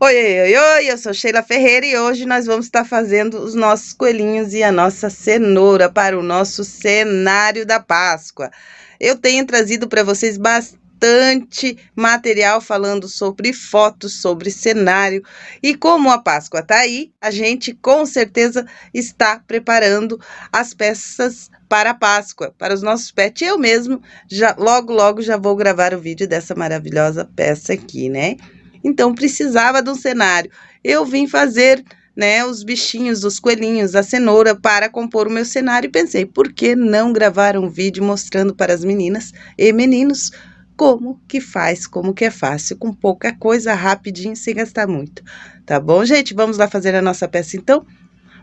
Oi, oi, oi, eu sou Sheila Ferreira e hoje nós vamos estar fazendo os nossos coelhinhos e a nossa cenoura para o nosso cenário da Páscoa. Eu tenho trazido para vocês bastante material falando sobre fotos, sobre cenário e como a Páscoa está aí, a gente com certeza está preparando as peças para a Páscoa, para os nossos pets. Eu mesmo já logo logo já vou gravar o vídeo dessa maravilhosa peça aqui, né? Então precisava de um cenário. Eu vim fazer né, os bichinhos, os coelhinhos, a cenoura para compor o meu cenário e pensei, por que não gravar um vídeo mostrando para as meninas e meninos como que faz, como que é fácil, com pouca coisa, rapidinho, sem gastar muito. Tá bom, gente? Vamos lá fazer a nossa peça então?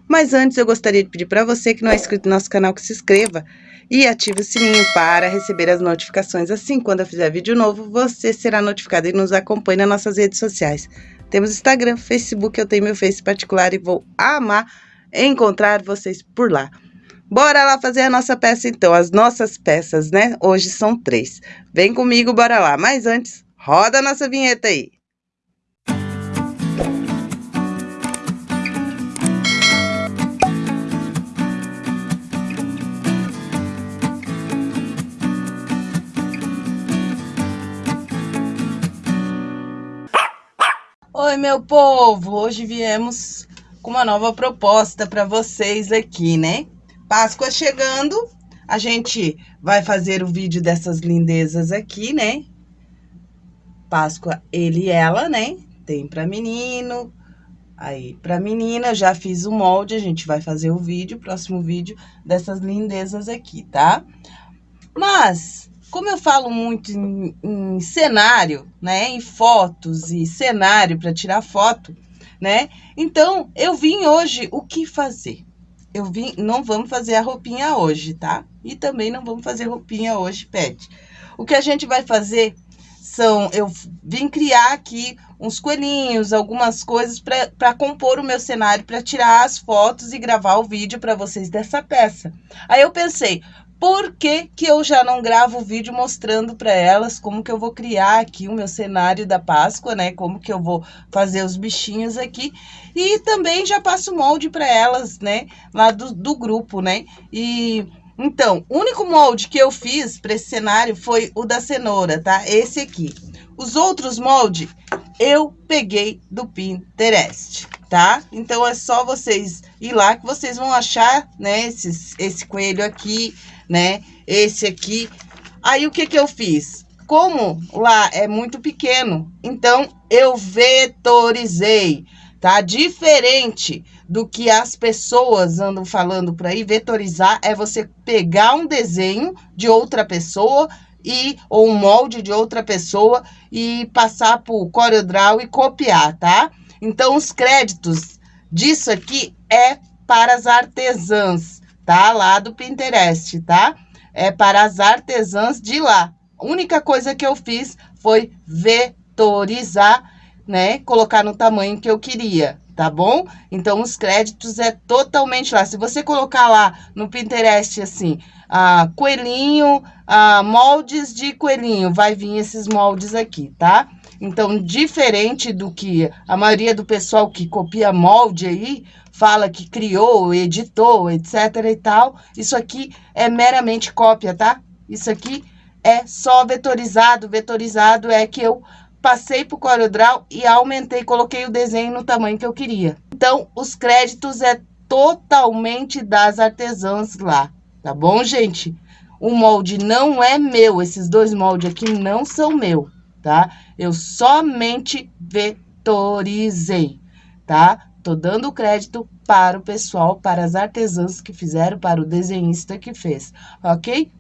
Mas antes eu gostaria de pedir para você que não é inscrito no nosso canal que se inscreva e ative o sininho para receber as notificações. Assim, quando eu fizer vídeo novo, você será notificado e nos acompanhe nas nossas redes sociais. Temos Instagram, Facebook, eu tenho meu Face particular e vou amar encontrar vocês por lá. Bora lá fazer a nossa peça então, as nossas peças, né? Hoje são três. Vem comigo, bora lá. Mas antes, roda a nossa vinheta aí. Oi, meu povo! Hoje viemos com uma nova proposta para vocês aqui, né? Páscoa chegando, a gente vai fazer o vídeo dessas lindezas aqui, né? Páscoa, ele e ela, né? Tem para menino, aí para menina, já fiz o molde, a gente vai fazer o vídeo, próximo vídeo dessas lindezas aqui, tá? Mas como eu falo muito em, em cenário, né, em fotos e cenário para tirar foto, né? Então, eu vim hoje o que fazer? Eu vim, não vamos fazer a roupinha hoje, tá? E também não vamos fazer roupinha hoje, pet. O que a gente vai fazer são, eu vim criar aqui uns coelhinhos, algumas coisas para compor o meu cenário, para tirar as fotos e gravar o vídeo para vocês dessa peça. Aí eu pensei, por que, que eu já não gravo o vídeo mostrando para elas como que eu vou criar aqui o meu cenário da Páscoa, né? Como que eu vou fazer os bichinhos aqui. E também já passo molde para elas, né? Lá do, do grupo, né? E... Então, o único molde que eu fiz para esse cenário foi o da cenoura, tá? Esse aqui. Os outros moldes eu peguei do Pinterest, tá? Então, é só vocês ir lá que vocês vão achar, né? Esses, esse coelho aqui, né? Esse aqui. Aí, o que que eu fiz? Como lá é muito pequeno, então eu vetorizei, tá? Diferente do que as pessoas andam falando por aí, vetorizar é você pegar um desenho de outra pessoa e ou um molde de outra pessoa e passar por CorelDRAW e copiar, tá? Então, os créditos disso aqui é para as artesãs tá? Lá do Pinterest, tá? É para as artesãs de lá. A única coisa que eu fiz foi vetorizar, né? Colocar no tamanho que eu queria, tá bom? Então, os créditos é totalmente lá. Se você colocar lá no Pinterest, assim, ah, coelhinho, ah, moldes de coelhinho, vai vir esses moldes aqui, tá? Então, diferente do que a maioria do pessoal que copia molde aí, fala que criou, editou, etc e tal, isso aqui é meramente cópia, tá? Isso aqui é só vetorizado. Vetorizado é que eu passei para o CorelDRAW e aumentei, coloquei o desenho no tamanho que eu queria. Então, os créditos é totalmente das artesãs lá, tá bom, gente? O molde não é meu, esses dois moldes aqui não são meu, tá? Eu somente vetorizei, tá? Tô dando crédito para o pessoal, para as artesãs que fizeram, para o desenhista que fez, ok?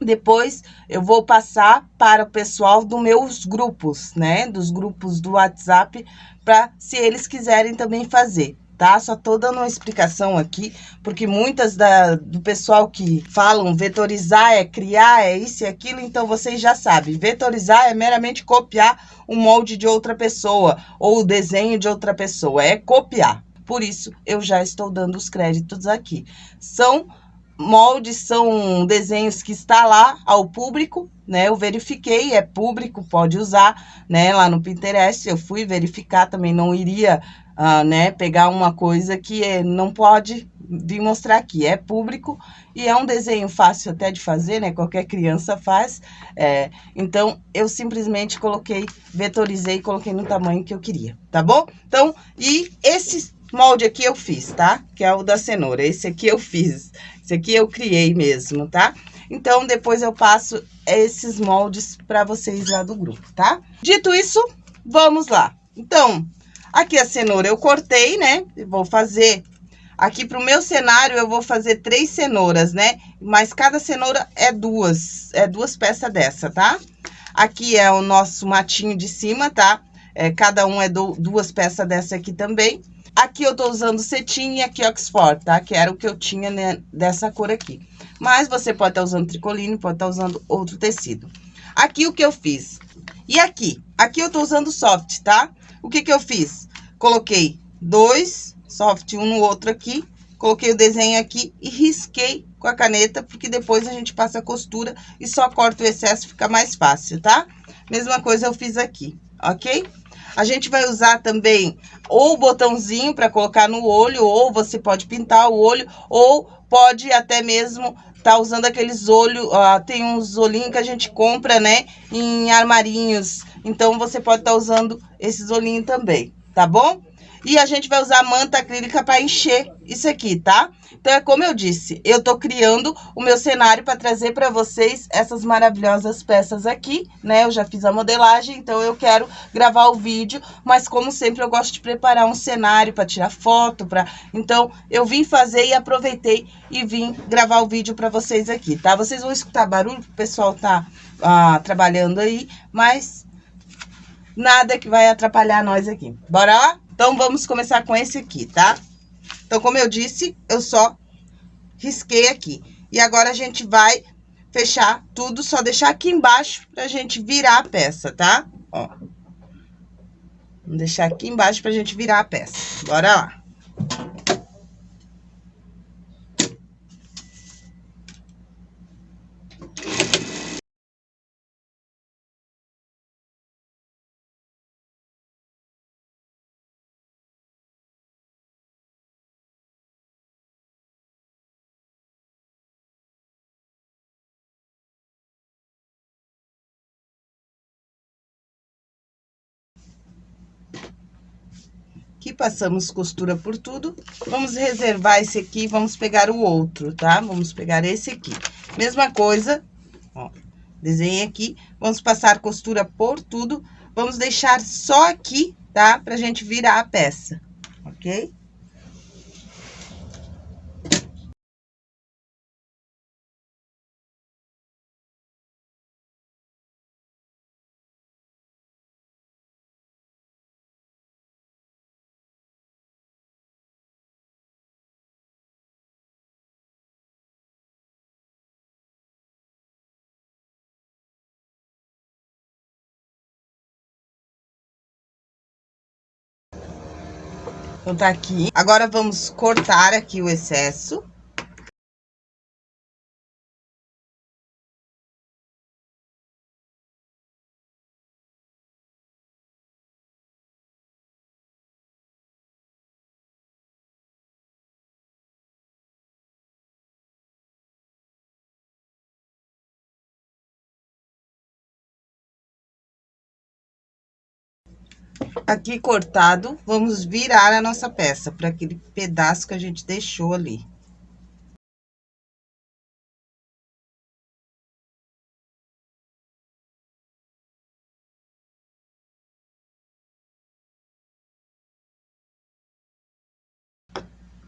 Depois, eu vou passar para o pessoal dos meus grupos, né? Dos grupos do WhatsApp, para se eles quiserem também fazer, tá? Só tô dando uma explicação aqui, porque muitas da, do pessoal que falam vetorizar é criar, é isso e aquilo, então vocês já sabem. Vetorizar é meramente copiar o molde de outra pessoa, ou o desenho de outra pessoa, é copiar. Por isso, eu já estou dando os créditos aqui. São moldes são desenhos que está lá ao público, né? Eu verifiquei, é público, pode usar, né? Lá no Pinterest, eu fui verificar, também não iria, uh, né? Pegar uma coisa que é, não pode vir mostrar aqui, é público e é um desenho fácil até de fazer, né? Qualquer criança faz, é, então eu simplesmente coloquei, vetorizei e coloquei no tamanho que eu queria, tá bom? Então, e esse molde aqui eu fiz, tá? Que é o da cenoura, esse aqui eu fiz, esse aqui eu criei mesmo, tá? Então, depois eu passo esses moldes para vocês lá do grupo, tá? Dito isso, vamos lá. Então, aqui a cenoura eu cortei, né? vou fazer... Aqui pro meu cenário, eu vou fazer três cenouras, né? Mas cada cenoura é duas, é duas peças dessa, tá? Aqui é o nosso matinho de cima, tá? É, cada um é do, duas peças dessa aqui também. Aqui eu tô usando cetim e aqui Oxford, tá? Que era o que eu tinha né, dessa cor aqui. Mas você pode estar tá usando tricoline, pode estar tá usando outro tecido. Aqui o que eu fiz. E aqui? Aqui eu tô usando soft, tá? O que que eu fiz? Coloquei dois soft um no outro aqui. Coloquei o desenho aqui e risquei com a caneta, porque depois a gente passa a costura e só corta o excesso, fica mais fácil, tá? Mesma coisa eu fiz aqui, ok? A gente vai usar também ou o botãozinho para colocar no olho, ou você pode pintar o olho, ou pode até mesmo tá usando aqueles olhos, tem uns olhinhos que a gente compra, né, em armarinhos. Então, você pode estar tá usando esses olhinhos também, tá bom? E a gente vai usar manta acrílica para encher isso aqui, tá? Então, é como eu disse, eu tô criando o meu cenário para trazer para vocês essas maravilhosas peças aqui, né? Eu já fiz a modelagem, então eu quero gravar o vídeo, mas como sempre eu gosto de preparar um cenário para tirar foto, para Então, eu vim fazer e aproveitei e vim gravar o vídeo para vocês aqui, tá? Vocês vão escutar barulho, o pessoal tá ah, trabalhando aí, mas nada que vai atrapalhar nós aqui. Bora lá? Então, vamos começar com esse aqui, tá? Então, como eu disse, eu só risquei aqui. E agora, a gente vai fechar tudo, só deixar aqui embaixo pra gente virar a peça, tá? Ó. Vamos deixar aqui embaixo pra gente virar a peça. Bora lá. Passamos costura por tudo. Vamos reservar esse aqui, vamos pegar o outro, tá? Vamos pegar esse aqui. Mesma coisa, ó, desenhei aqui. Vamos passar costura por tudo. Vamos deixar só aqui, tá? Pra gente virar a peça, ok? Então, tá aqui. Agora, vamos cortar aqui o excesso. Aqui cortado, vamos virar a nossa peça para aquele pedaço que a gente deixou ali.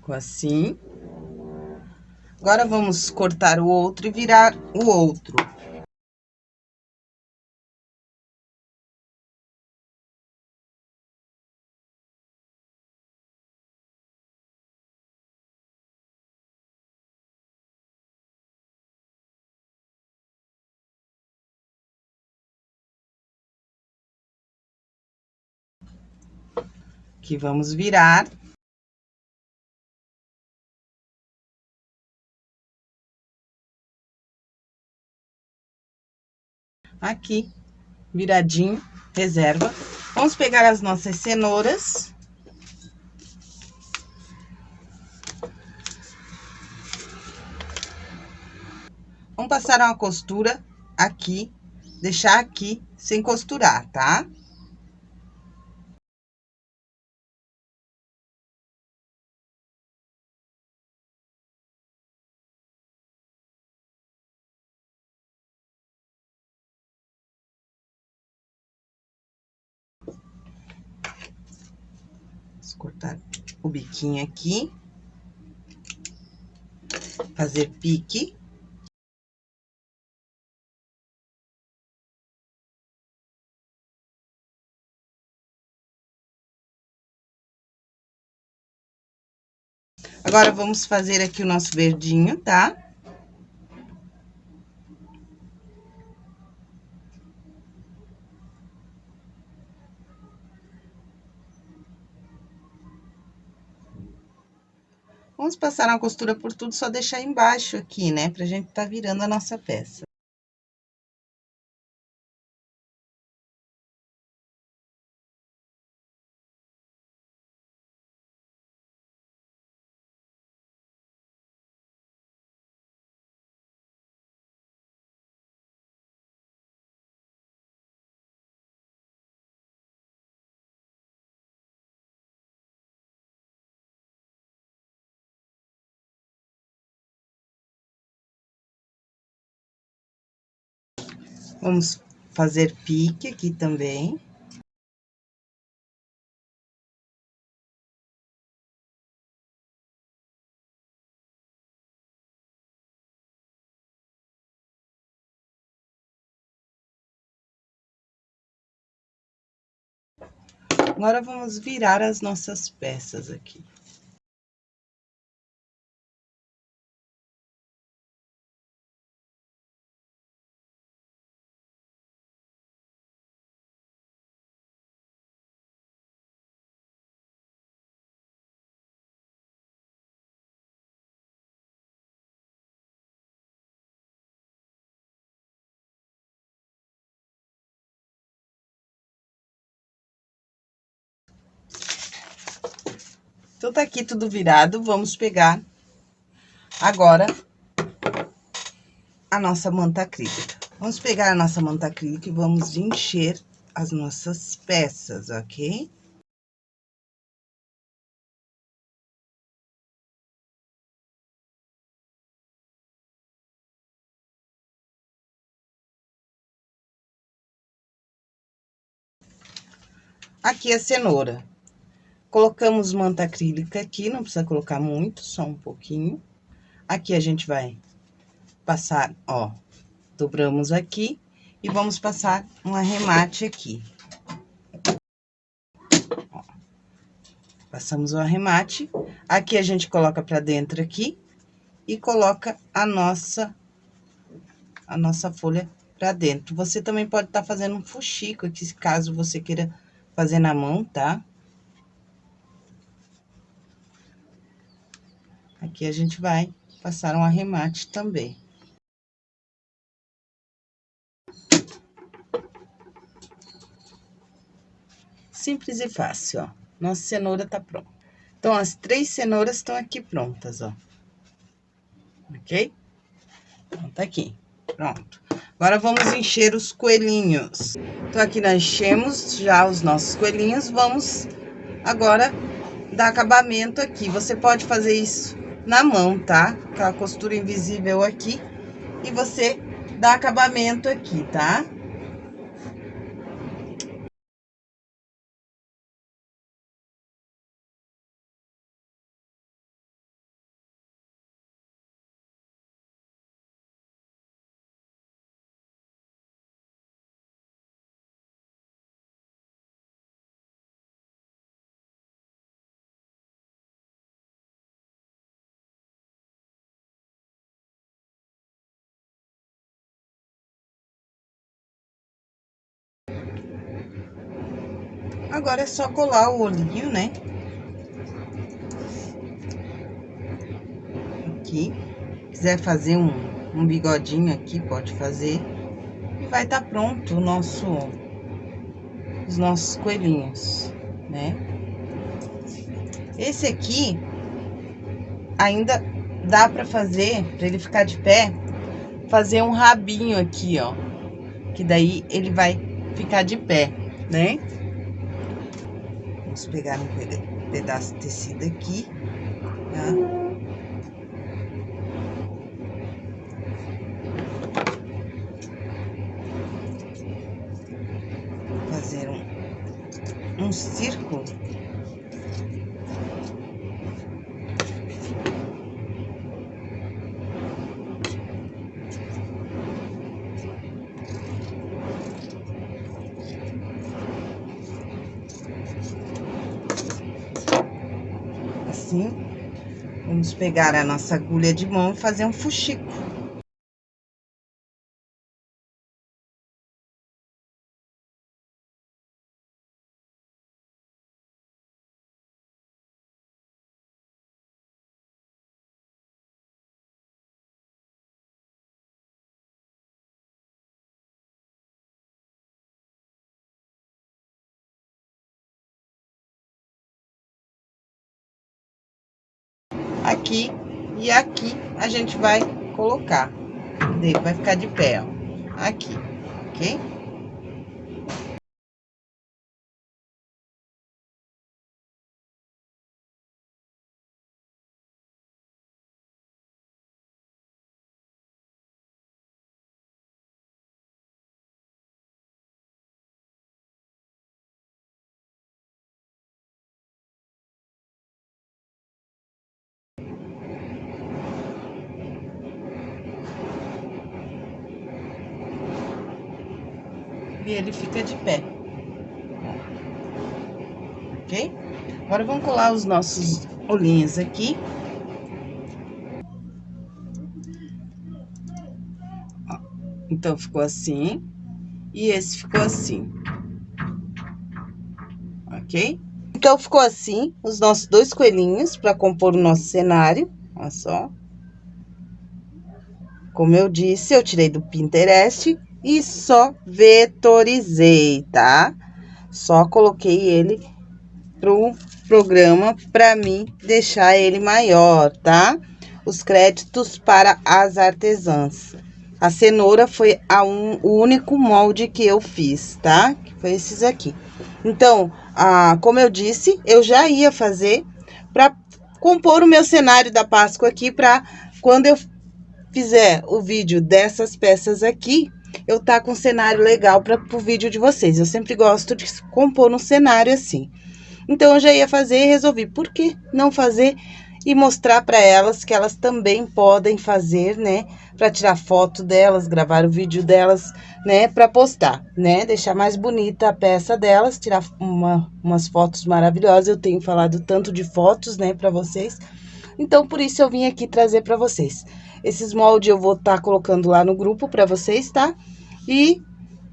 Assim. Agora, vamos cortar o outro e virar o outro. aqui vamos virar. Aqui, viradinho, reserva. Vamos pegar as nossas cenouras. Vamos passar uma costura aqui, deixar aqui sem costurar, tá? Tá? Cortar o biquinho aqui. Fazer pique. Agora, vamos fazer aqui o nosso verdinho, tá? Vamos passar uma costura por tudo, só deixar embaixo aqui, né? Pra gente tá virando a nossa peça. Vamos fazer pique aqui também. Agora, vamos virar as nossas peças aqui. Então, tá aqui tudo virado, vamos pegar agora a nossa manta acrílica. Vamos pegar a nossa manta acrílica e vamos encher as nossas peças, ok? Aqui a cenoura. Colocamos manta acrílica aqui, não precisa colocar muito, só um pouquinho. Aqui a gente vai passar, ó, dobramos aqui e vamos passar um arremate aqui. Ó, passamos o arremate, aqui a gente coloca pra dentro aqui e coloca a nossa, a nossa folha pra dentro. Você também pode estar tá fazendo um fuxico aqui, caso você queira fazer na mão, tá? Aqui a gente vai passar um arremate também. Simples e fácil, ó. Nossa cenoura tá pronta. Então, as três cenouras estão aqui prontas, ó. Ok? Então, tá aqui. Pronto. Agora, vamos encher os coelhinhos. Então, aqui nós enchemos já os nossos coelhinhos. Vamos agora dar acabamento aqui. Você pode fazer isso na mão, tá? Aquela costura invisível aqui. E você dá acabamento aqui, tá? Agora é só colar o olhinho, né? Aqui. Quiser fazer um, um bigodinho aqui, pode fazer. vai estar tá pronto o nosso, os nossos coelhinhos, né? Esse aqui ainda dá para fazer, para ele ficar de pé, fazer um rabinho aqui, ó. Que daí ele vai ficar de pé, né? Vamos pegar um pedaço de tecido aqui, tá? Fazer um, um círculo assim. Vamos pegar a nossa agulha de mão e fazer um fuxico. Aqui e aqui a gente vai colocar. Vai ficar de pé, ó, aqui, ok? E ele fica de pé. Ok? Agora, vamos colar os nossos olhinhos aqui. Então, ficou assim. E esse ficou assim. Ok? Então, ficou assim os nossos dois coelhinhos para compor o nosso cenário. Olha só. Como eu disse, eu tirei do Pinterest e só vetorizei, tá? Só coloquei ele pro programa para mim deixar ele maior, tá? Os créditos para as artesãs. A cenoura foi a um, o único molde que eu fiz, tá? Que foi esses aqui. Então, ah, como eu disse, eu já ia fazer para compor o meu cenário da Páscoa aqui para quando eu fizer o vídeo dessas peças aqui, eu tá com um cenário legal para o vídeo de vocês. Eu sempre gosto de compor um cenário assim. Então, eu já ia fazer e resolvi, por que não fazer e mostrar para elas que elas também podem fazer, né? Para tirar foto delas, gravar o vídeo delas, né? Para postar, né? Deixar mais bonita a peça delas, tirar uma, umas fotos maravilhosas. Eu tenho falado tanto de fotos, né, para vocês. Então, por isso eu vim aqui trazer para vocês. Esses moldes eu vou estar tá colocando lá no grupo para vocês, tá? E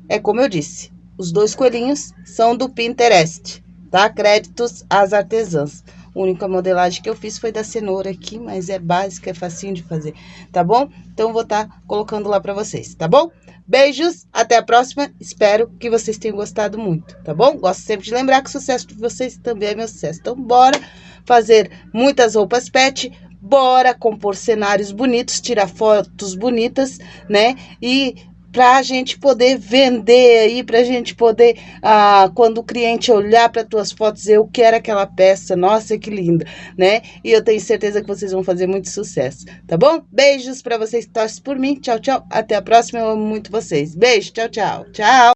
é como eu disse, os dois coelhinhos são do Pinterest, tá? Créditos às artesãs. A única modelagem que eu fiz foi da cenoura aqui, mas é básica, é facinho de fazer, tá bom? Então, vou estar tá colocando lá para vocês, tá bom? Beijos, até a próxima. Espero que vocês tenham gostado muito, tá bom? Gosto sempre de lembrar que o sucesso de vocês também é meu sucesso. Então, bora fazer muitas roupas pet, bora compor cenários bonitos, tirar fotos bonitas, né? E para a gente poder vender aí, para a gente poder, ah, quando o cliente olhar para tuas fotos, eu quero aquela peça, nossa, que linda, né? E eu tenho certeza que vocês vão fazer muito sucesso, tá bom? Beijos para vocês que torcem por mim, tchau, tchau, até a próxima, eu amo muito vocês. Beijo, tchau, tchau, tchau!